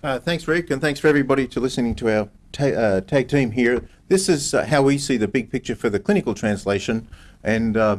Uh, thanks, Rick, and thanks for everybody to listening to our ta uh, tag team here. This is uh, how we see the big picture for the clinical translation and uh,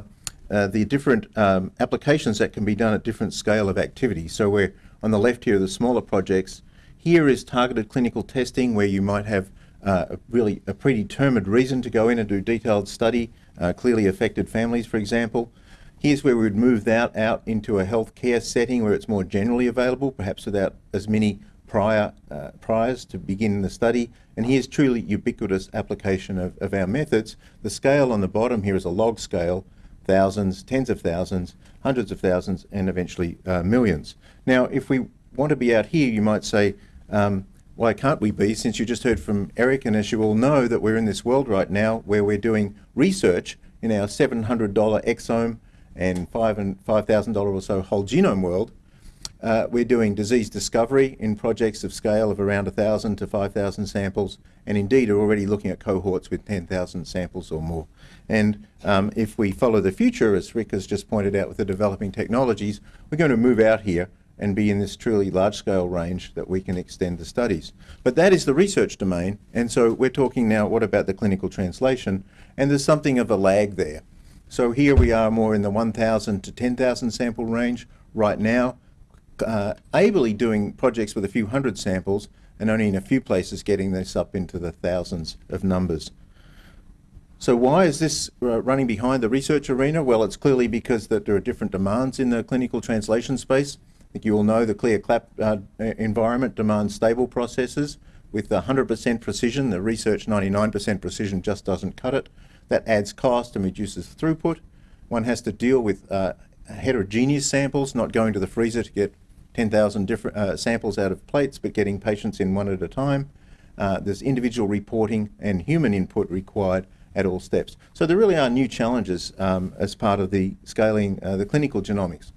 uh, the different um, applications that can be done at different scale of activity. So we're on the left here, the smaller projects. Here is targeted clinical testing where you might have uh, a really a predetermined reason to go in and do detailed study, clearly affected families, for example. Here's where we would move that out into a healthcare setting where it's more generally available, perhaps without as many prior uh, priors to begin the study. And here's truly ubiquitous application of, of our methods. The scale on the bottom here is a log scale, thousands, tens of thousands, hundreds of thousands, and eventually uh, millions. Now, if we want to be out here, you might say, um, why can't we be, since you just heard from Eric, and as you all know, that we're in this world right now where we're doing research in our $700 exome and five and $5,000 or so whole genome world, uh, we're doing disease discovery in projects of scale of around 1,000 to 5,000 samples, and indeed are already looking at cohorts with 10,000 samples or more. And um, if we follow the future, as Rick has just pointed out with the developing technologies, we're going to move out here and be in this truly large-scale range that we can extend the studies. But that is the research domain, and so we're talking now, what about the clinical translation? And there's something of a lag there. So here we are more in the 1,000 to 10,000 sample range right now, uh, ably doing projects with a few hundred samples and only in a few places getting this up into the thousands of numbers. So why is this uh, running behind the research arena? Well, it's clearly because that there are different demands in the clinical translation space. I think you all know the CLIA CAP uh, environment demands stable processes with 100% precision. The research 99% precision just doesn't cut it. That adds cost and reduces throughput. One has to deal with uh, heterogeneous samples, not going to the freezer to get 10,000 different uh, samples out of plates, but getting patients in one at a time. Uh, there's individual reporting and human input required at all steps. So there really are new challenges um, as part of the scaling uh, the clinical genomics.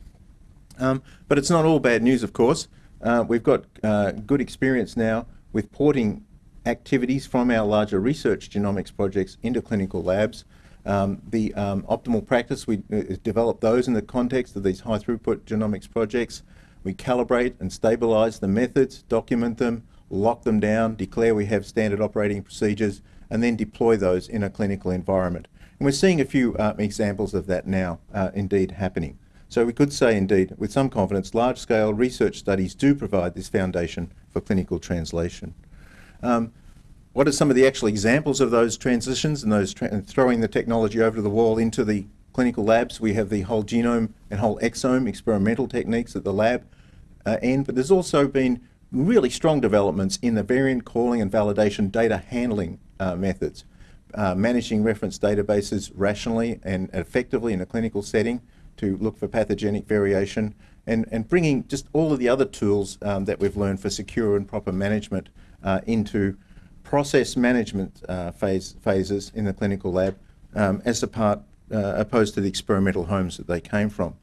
Um, but it's not all bad news, of course. Uh, we've got uh, good experience now with porting activities from our larger research genomics projects into clinical labs. Um, the um, optimal practice, we uh, develop those in the context of these high throughput genomics projects. We calibrate and stabilize the methods, document them, lock them down, declare we have standard operating procedures, and then deploy those in a clinical environment. And we're seeing a few uh, examples of that now uh, indeed happening. So we could say indeed, with some confidence, large-scale research studies do provide this foundation for clinical translation. Um, what are some of the actual examples of those transitions and those tra throwing the technology over to the wall into the clinical labs? We have the whole genome and whole exome experimental techniques at the lab uh, end, but there's also been really strong developments in the variant calling and validation data handling uh, methods. Uh, managing reference databases rationally and effectively in a clinical setting to look for pathogenic variation and, and bringing just all of the other tools um, that we've learned for secure and proper management uh, into process management uh, phase, phases in the clinical lab um, as a part, uh, opposed to the experimental homes that they came from.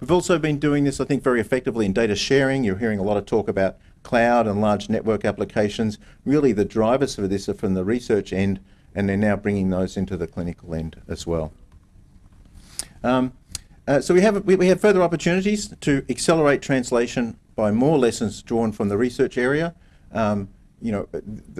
We've also been doing this, I think, very effectively in data sharing. You're hearing a lot of talk about cloud and large network applications. Really, the drivers for this are from the research end, and they're now bringing those into the clinical end as well. Um, uh, so we have, we, we have further opportunities to accelerate translation by more lessons drawn from the research area. Um, you know,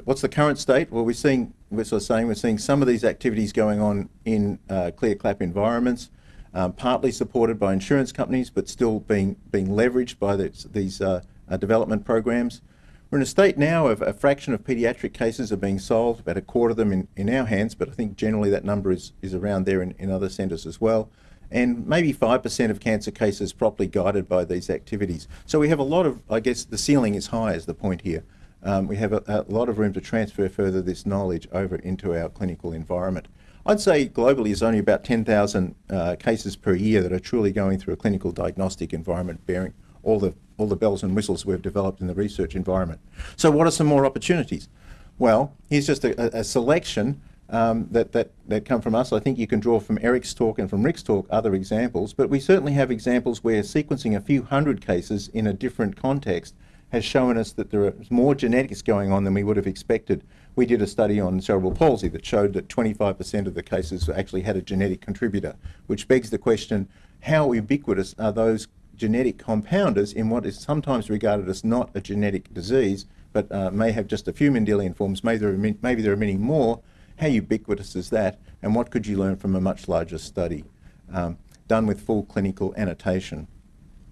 what's the current state? Well, we're seeing, we're sort of saying, we're seeing some of these activities going on in uh, CLIA CAP environments, um, partly supported by insurance companies, but still being, being leveraged by these uh, uh, development programs. We're in a state now of a fraction of pediatric cases are being solved, about a quarter of them in, in our hands, but I think generally that number is, is around there in, in other centres as well and maybe 5% of cancer cases properly guided by these activities. So we have a lot of, I guess the ceiling is high is the point here. Um, we have a, a, lot of room to transfer further this knowledge over into our clinical environment. I'd say globally there's only about 10,000 uh, cases per year that are truly going through a clinical diagnostic environment bearing all the, all the bells and whistles we've developed in the research environment. So what are some more opportunities? Well, here's just a, a selection um, that, that, that come from us. I think you can draw from Eric's talk and from Rick's talk other examples, but we certainly have examples where sequencing a few hundred cases in a different context has shown us that there is more genetics going on than we would have expected. We did a study on cerebral palsy that showed that 25% of the cases actually had a genetic contributor, which begs the question, how ubiquitous are those genetic compounders in what is sometimes regarded as not a genetic disease, but uh, may have just a few Mendelian forms, maybe there, are maybe there are many more. How ubiquitous is that? And what could you learn from a much larger study um, done with full clinical annotation?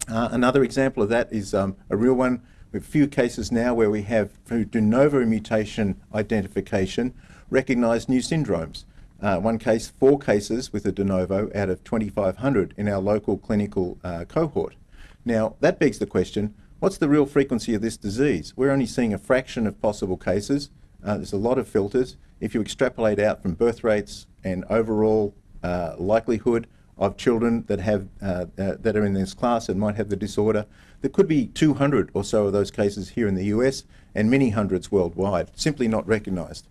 Uh, another example of that is um, a real one. We have a few cases now where we have, through de novo mutation identification, recognised new syndromes. Uh, one case, four cases with a de novo out of 2,500 in our local clinical uh, cohort. Now, that begs the question, what's the real frequency of this disease? We're only seeing a fraction of possible cases. Uh, there's a lot of filters. If you extrapolate out from birth rates and overall uh, likelihood of children that have uh, uh, that are in this class and might have the disorder, there could be 200 or so of those cases here in the US and many hundreds worldwide, simply not recognised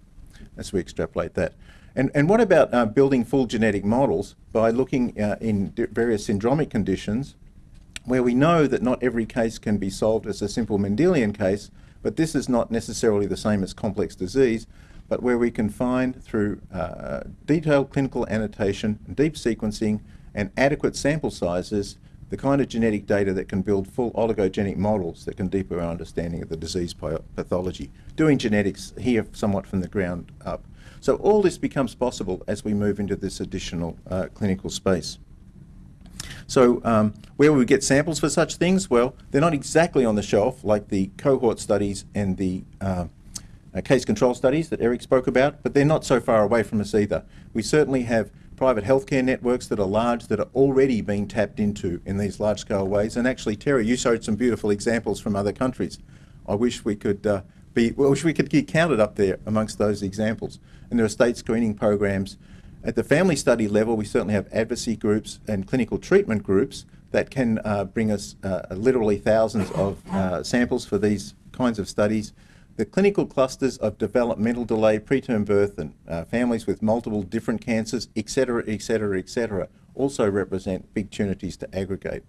as we extrapolate that. And, and what about uh, building full genetic models by looking uh, in various syndromic conditions where we know that not every case can be solved as a simple Mendelian case, but this is not necessarily the same as complex disease, but where we can find through uh, detailed clinical annotation, deep sequencing, and adequate sample sizes the kind of genetic data that can build full oligogenic models that can deepen our understanding of the disease pathology, doing genetics here somewhat from the ground up. So all this becomes possible as we move into this additional uh, clinical space. So um, where we get samples for such things? Well, they're not exactly on the shelf like the cohort studies and the uh, uh, case control studies that Eric spoke about, but they're not so far away from us either. We certainly have private healthcare networks that are large that are already being tapped into in these large scale ways. And actually, Terry, you showed some beautiful examples from other countries. I wish we could uh, be, well, I wish we could get counted up there amongst those examples. And there are state screening programs. At the family study level, we certainly have advocacy groups and clinical treatment groups that can uh, bring us uh, literally thousands of uh, samples for these kinds of studies. The clinical clusters of developmental delay, preterm birth, and uh, families with multiple different cancers, etc., etc., etc., also represent big opportunities to aggregate.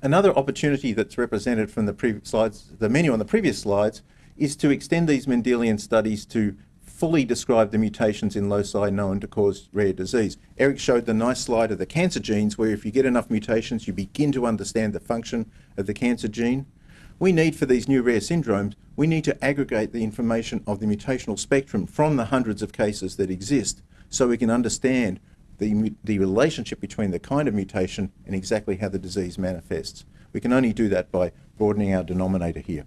Another opportunity that's represented from the previous slides, the menu on the previous slides, is to extend these Mendelian studies to fully describe the mutations in loci known to cause rare disease. Eric showed the nice slide of the cancer genes where if you get enough mutations, you begin to understand the function of the cancer gene. We need for these new rare syndromes, we need to aggregate the information of the mutational spectrum from the hundreds of cases that exist so we can understand the, the relationship between the kind of mutation and exactly how the disease manifests. We can only do that by broadening our denominator here.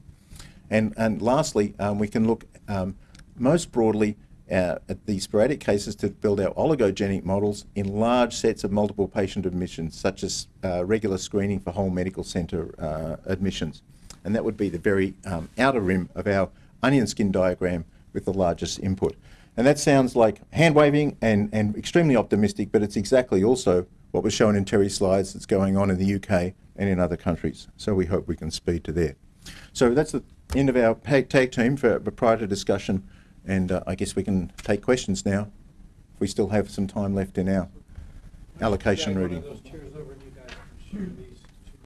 And, and lastly, um, we can look um, most broadly uh, at the sporadic cases to build our oligogenic models in large sets of multiple patient admissions, such as uh, regular screening for whole medical centre uh, admissions. And that would be the very um, outer rim of our onion skin diagram with the largest input. And that sounds like hand waving and, and extremely optimistic, but it's exactly also what was shown in Terry's slides that's going on in the UK and in other countries. So we hope we can speed to there. So that's the end of our tag team for prior to discussion, and uh, I guess we can take questions now. If we still have some time left in our allocation Yeah, reading.